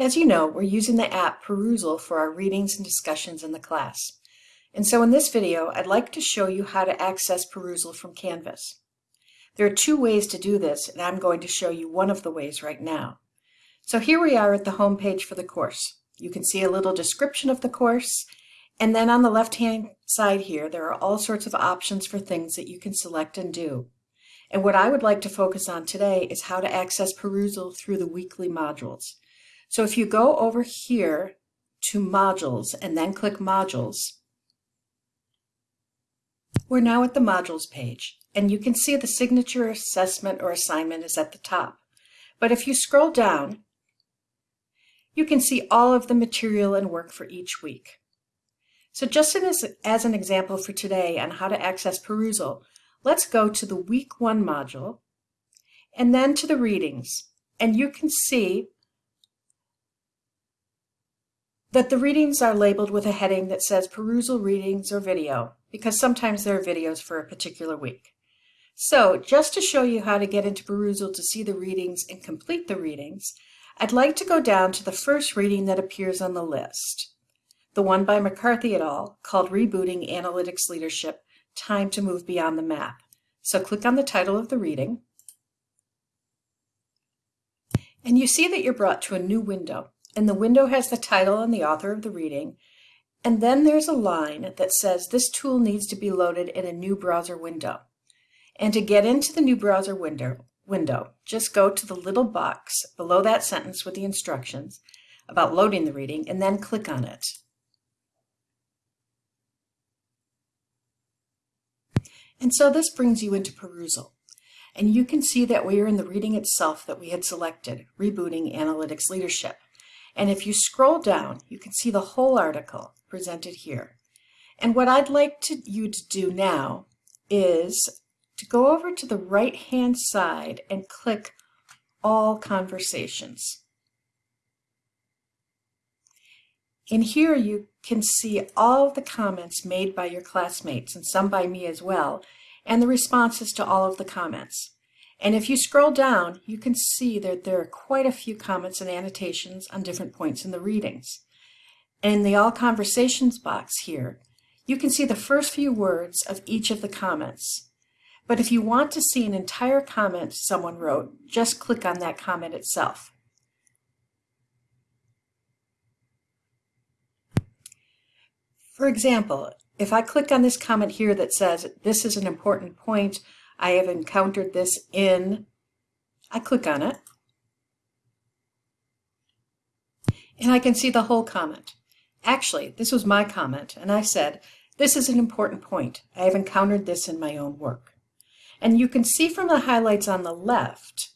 As you know, we're using the app Perusall for our readings and discussions in the class. And so in this video, I'd like to show you how to access Perusall from Canvas. There are two ways to do this, and I'm going to show you one of the ways right now. So here we are at the home page for the course. You can see a little description of the course, and then on the left-hand side here, there are all sorts of options for things that you can select and do. And what I would like to focus on today is how to access Perusall through the weekly modules. So if you go over here to modules and then click modules, we're now at the modules page and you can see the signature assessment or assignment is at the top. But if you scroll down, you can see all of the material and work for each week. So just as, as an example for today on how to access Perusall, let's go to the week one module and then to the readings. And you can see that the readings are labeled with a heading that says Perusall Readings or Video, because sometimes there are videos for a particular week. So just to show you how to get into Perusall to see the readings and complete the readings, I'd like to go down to the first reading that appears on the list, the one by McCarthy et al. called Rebooting Analytics Leadership, Time to Move Beyond the Map. So click on the title of the reading, and you see that you're brought to a new window and the window has the title and the author of the reading, and then there's a line that says this tool needs to be loaded in a new browser window. And to get into the new browser window, window, just go to the little box below that sentence with the instructions about loading the reading and then click on it. And so this brings you into Perusall. And you can see that we are in the reading itself that we had selected, Rebooting Analytics Leadership. And if you scroll down, you can see the whole article presented here. And what I'd like to, you to do now is to go over to the right-hand side and click All Conversations. In here, you can see all of the comments made by your classmates, and some by me as well, and the responses to all of the comments. And if you scroll down, you can see that there are quite a few comments and annotations on different points in the readings. And in the All Conversations box here, you can see the first few words of each of the comments. But if you want to see an entire comment someone wrote, just click on that comment itself. For example, if I click on this comment here that says, this is an important point, I have encountered this in, I click on it, and I can see the whole comment. Actually, this was my comment, and I said, this is an important point. I have encountered this in my own work. And you can see from the highlights on the left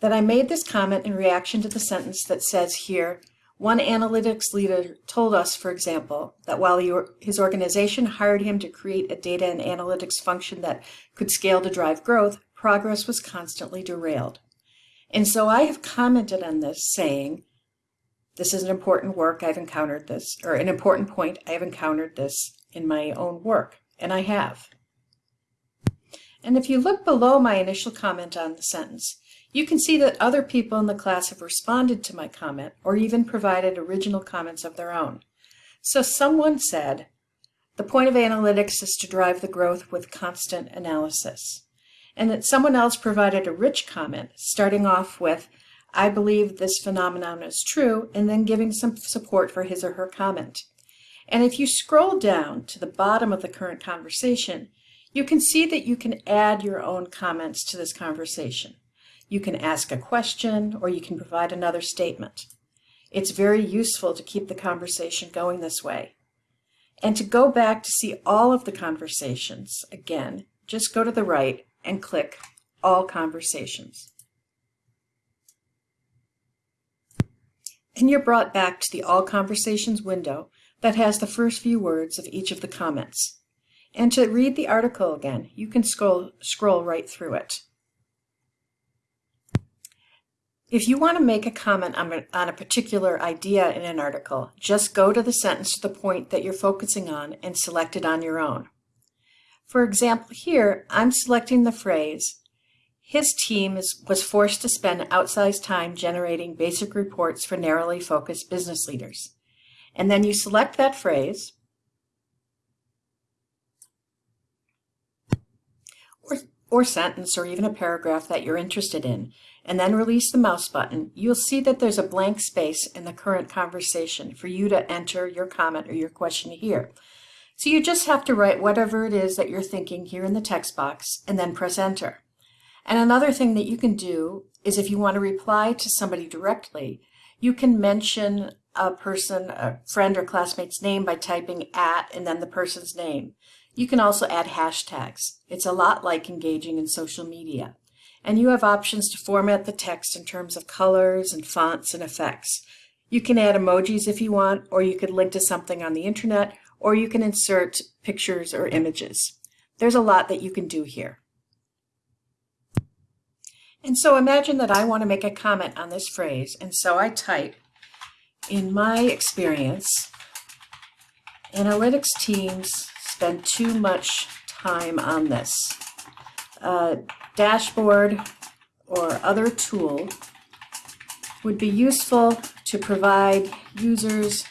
that I made this comment in reaction to the sentence that says here, one analytics leader told us, for example, that while his organization hired him to create a data and analytics function that could scale to drive growth, progress was constantly derailed. And so I have commented on this saying, this is an important work, I've encountered this, or an important point, I've encountered this in my own work, and I have. And if you look below my initial comment on the sentence, you can see that other people in the class have responded to my comment or even provided original comments of their own. So someone said, the point of analytics is to drive the growth with constant analysis. And that someone else provided a rich comment, starting off with, I believe this phenomenon is true, and then giving some support for his or her comment. And if you scroll down to the bottom of the current conversation, you can see that you can add your own comments to this conversation. You can ask a question or you can provide another statement. It's very useful to keep the conversation going this way. And to go back to see all of the conversations, again, just go to the right and click All Conversations. And you're brought back to the All Conversations window that has the first few words of each of the comments. And to read the article again, you can scroll, scroll right through it. If you want to make a comment on a, on a particular idea in an article, just go to the sentence to the point that you're focusing on and select it on your own. For example, here I'm selecting the phrase, his team is, was forced to spend outsized time generating basic reports for narrowly focused business leaders. And then you select that phrase, or, sentence, or even a paragraph that you're interested in, and then release the mouse button, you'll see that there's a blank space in the current conversation for you to enter your comment or your question here. So you just have to write whatever it is that you're thinking here in the text box and then press enter. And another thing that you can do is if you want to reply to somebody directly, you can mention a person, a friend or classmate's name by typing at and then the person's name. You can also add hashtags. It's a lot like engaging in social media. And you have options to format the text in terms of colors and fonts and effects. You can add emojis if you want, or you could link to something on the internet, or you can insert pictures or images. There's a lot that you can do here. And so imagine that I want to make a comment on this phrase, and so I type, in my experience, analytics teams spend too much time on this. A dashboard or other tool would be useful to provide users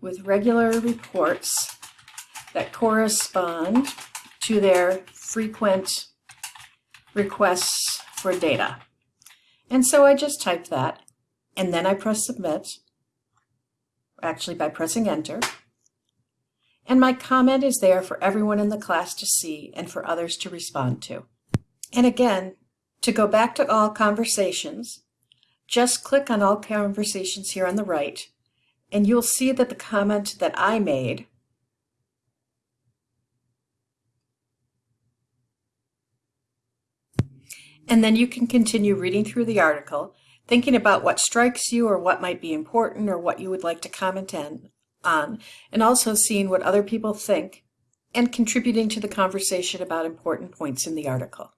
with regular reports that correspond to their frequent requests for data. And so I just type that, and then I press submit, actually by pressing enter. And my comment is there for everyone in the class to see and for others to respond to. And again, to go back to all conversations, just click on all conversations here on the right and you'll see that the comment that I made and then you can continue reading through the article, thinking about what strikes you or what might be important or what you would like to comment on, and also seeing what other people think and contributing to the conversation about important points in the article.